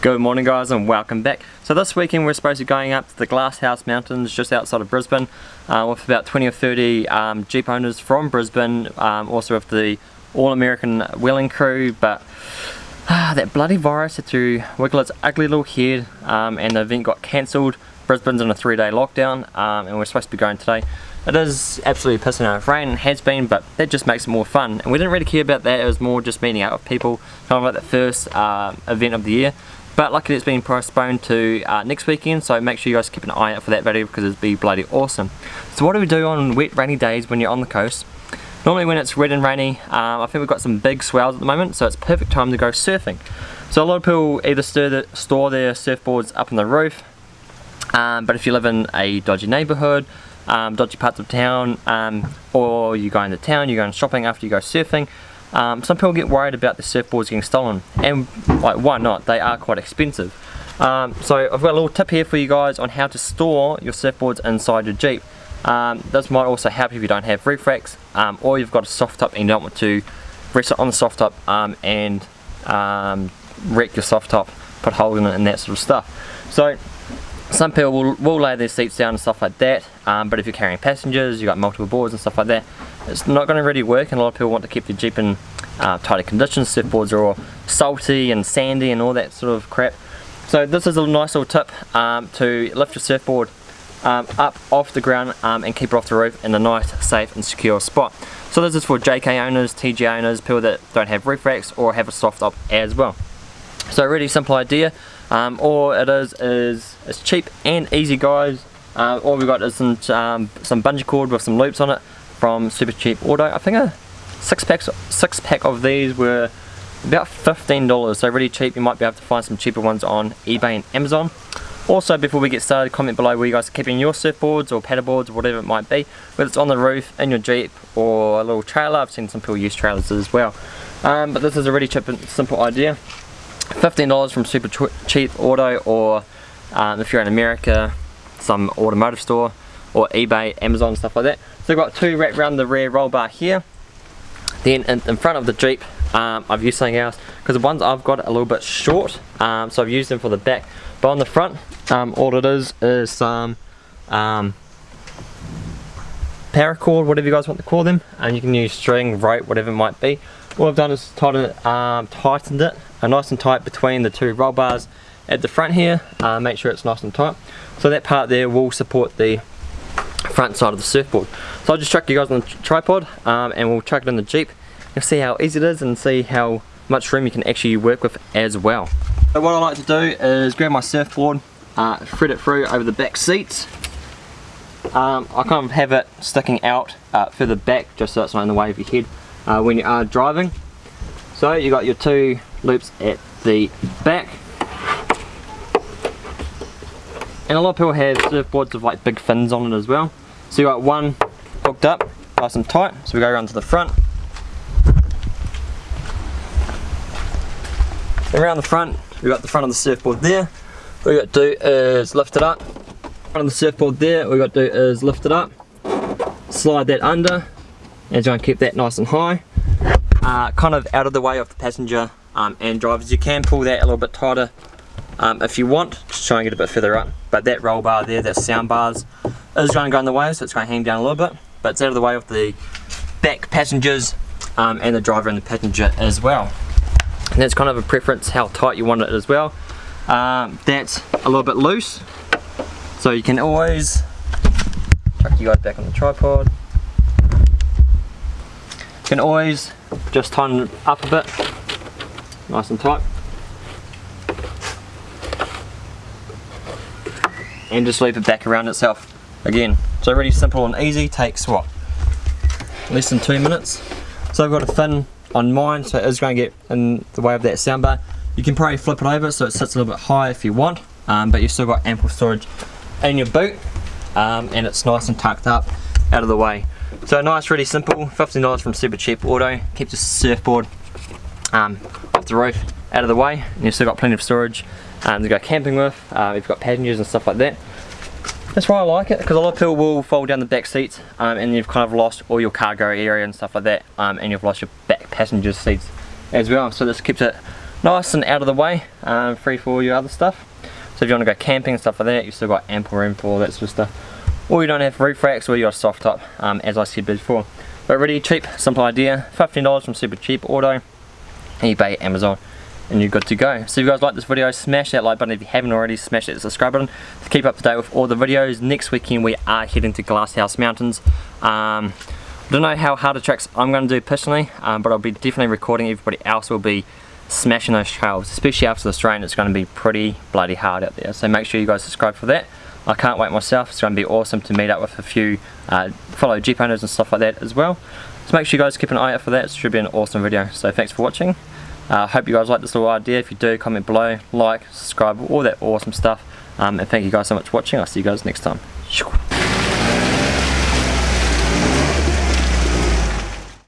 Good morning guys and welcome back. So this weekend we're supposed to be going up to the Glasshouse Mountains just outside of Brisbane uh, with about 20 or 30 um, Jeep owners from Brisbane, um, also with the All-American Wheeling crew, but ah, that bloody virus had to wiggle its ugly little head um, and the event got cancelled. Brisbane's in a three day lockdown um, and we're supposed to be going today. It is absolutely pissing out of rain, has been, but that just makes it more fun. And we didn't really care about that, it was more just meeting out with people, kind of like the first uh, event of the year. But luckily it's been postponed to uh, next weekend, so make sure you guys keep an eye out for that video because it'd be bloody awesome. So what do we do on wet rainy days when you're on the coast? Normally when it's wet and rainy, um, I think we've got some big swells at the moment, so it's perfect time to go surfing. So a lot of people either the, store their surfboards up on the roof, um, but if you live in a dodgy neighbourhood, um, dodgy parts of town, um, or you go into town, you're going shopping after you go surfing, um, some people get worried about the surfboards getting stolen, and like why not? They are quite expensive. Um, so I've got a little tip here for you guys on how to store your surfboards inside your Jeep. Um, this might also help if you don't have roof racks, um, or you've got a soft top and you don't want to rest it on the soft top um, and um, wreck your soft top, put holes in it and that sort of stuff. So some people will, will lay their seats down and stuff like that, um, but if you're carrying passengers, you've got multiple boards and stuff like that, it's not going to really work and a lot of people want to keep their Jeep in uh, tighter conditions. Surfboards are all salty and sandy and all that sort of crap. So this is a nice little tip um, to lift your surfboard um, up off the ground um, and keep it off the roof in a nice, safe and secure spot. So this is for JK owners, TJ owners, people that don't have roof racks or have a soft top as well. So a really simple idea. Um, all it is is it's cheap and easy guys. Uh, all we've got is some um, some bungee cord with some loops on it from Super Cheap Auto. I think a six packs six pack of these were about $15 so really cheap. You might be able to find some cheaper ones on eBay and Amazon. Also before we get started comment below where you guys are keeping your surfboards or paddleboards or whatever it might be. Whether it's on the roof, in your Jeep or a little trailer, I've seen some people use trailers as well. Um, but this is a really cheap and simple idea $15 from Super Cheap Auto or um, if you're in America some automotive store or eBay, Amazon stuff like that. So I've got two wrapped around the rear roll bar here. Then in, in front of the Jeep um, I've used something else because the ones I've got are a little bit short um, so I've used them for the back. But on the front um, all it is is some um, paracord whatever you guys want to call them and you can use string, rope, whatever it might be all I've done is tighten um, tightened it uh, nice and tight between the two roll bars at the front here uh, make sure it's nice and tight so that part there will support the front side of the surfboard. So I'll just chuck you guys on the tripod um, and we'll chuck it in the Jeep. You'll see how easy it is and see how much room you can actually work with as well. So what I like to do is grab my surfboard, uh, thread it through over the back seats. Um, I kind of have it sticking out uh, further back just so it's not in the way of your head uh, when you are driving. So you got your two loops at the back and a lot of people have surfboards with like big fins on it as well. So you got one hooked up, nice and tight. So we go around to the front. Around the front, we've got the front of the surfboard there. What we got to do is lift it up. Front of the surfboard there, what we got to do is lift it up, slide that under, and try and keep that nice and high. Uh, kind of out of the way of the passenger um, and drivers. You can pull that a little bit tighter um, if you want, just try and get a bit further up. But that roll bar there, that sound bars, is going to go in the way, so it's going to hang down a little bit. But it's out of the way of the back passengers um, and the driver and the passenger as well. And that's kind of a preference how tight you want it as well. Um, that's a little bit loose, so you can always chuck you guys back on the tripod. You can always just tighten it up a bit, nice and tight. and just loop it back around itself again. So really simple and easy, takes what? Less than two minutes. So I've got a fin on mine, so it is going to get in the way of that soundbar. You can probably flip it over so it sits a little bit high if you want, um, but you've still got ample storage in your boot, um, and it's nice and tucked up out of the way. So nice, really simple, $15 from Super Cheap Auto, keeps your surfboard um, off the roof, out of the way, and you've still got plenty of storage um, to go camping with, uh, you've got passengers and stuff like that. That's why I like it, because a lot of people will fold down the back seats um, and you've kind of lost all your cargo area and stuff like that, um, and you've lost your back passenger seats as well. So this keeps it nice and out of the way, um, free for all your other stuff. So if you want to go camping and stuff like that, you've still got ample room for all that sort of stuff. Or you don't have roof racks or you got a soft top, um, as I said before. But really cheap, simple idea. $15 from Super Cheap Auto, eBay, Amazon, and you're good to go. So if you guys like this video, smash that like button if you haven't already, smash that subscribe button to keep up to date with all the videos. Next weekend we are heading to Glasshouse Mountains. Um, I don't know how hard the tracks I'm going to do personally, um, but I'll be definitely recording. Everybody else will be smashing those trails, especially after this rain. It's going to be pretty bloody hard out there. So make sure you guys subscribe for that. I can't wait myself. It's going to be awesome to meet up with a few uh, fellow Jeep owners and stuff like that as well. So make sure you guys keep an eye out for that. It should be an awesome video. So thanks for watching. I uh, hope you guys like this little idea. If you do, comment below, like, subscribe, all that awesome stuff. Um, and thank you guys so much for watching. I'll see you guys next time.